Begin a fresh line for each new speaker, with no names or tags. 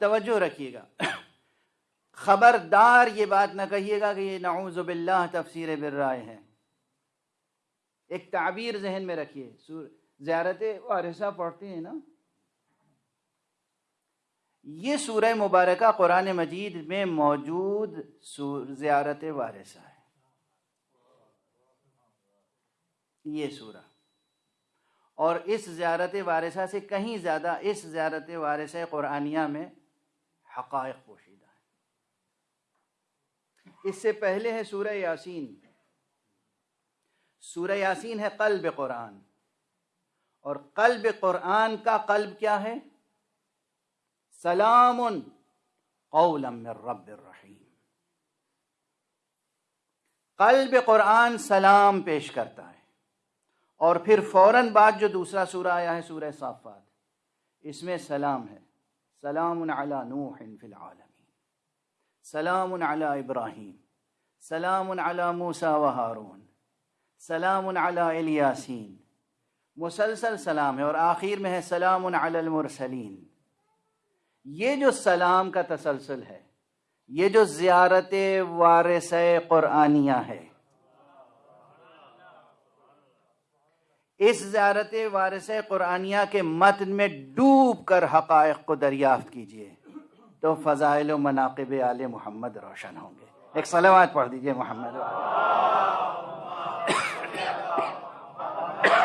اب توجہ رکھیے گا۔ خبردار یہ بات نہ کہیے گا کہ یہ نعوذ باللہ تفسیر برائے ہے۔ ایک تعبیر ذہن میں رکھیے۔ زیارت وارثہ پڑھتے ہیں نا؟ یہ سورہ مبارکہ قرآن مجید میں موجود زیارت وارثہ ہے۔ یہ سورہ۔ اور اس زیارت وارثہ سے کہیں زیادہ اس زیارت وارثہ قرآنیہ میں حقائق پوشیدہ ہے۔ اس سے پہلے ہے سورہ یاسین۔ سورہ یاسین ہے قلب قرآن۔ اور قلب قرآن کا قلب کیا ہے؟ سلام قولا من رب الرحیم۔ قلب قرآن سلام پیش کرتا ہے۔ اور پھر فوراً بعد جو دوسرا سورہ آیا ہے، سورہ صافات، اس میں سلام ہے۔ سلام علی نوح فی العالمین. سلام علی ابراہیم. سلام علی موسیٰ و ہارون. سلام علی الیاسین. مسلسل سلام ہے اور آخر میں ہے سلام علی المرسلین. یہ جو سلام کا تسلسل ہے، یہ جو زیارت وارث قرآنیہ ہے، اس زیارت وارث قرآنیہ کے متن میں ڈو ڈوب کر حقائق کو دریافت کیجیے، تو فضائل و مناقب آل محمد روشن ہوں گے۔ ایک سلوات پڑھ دیجیے محمد۔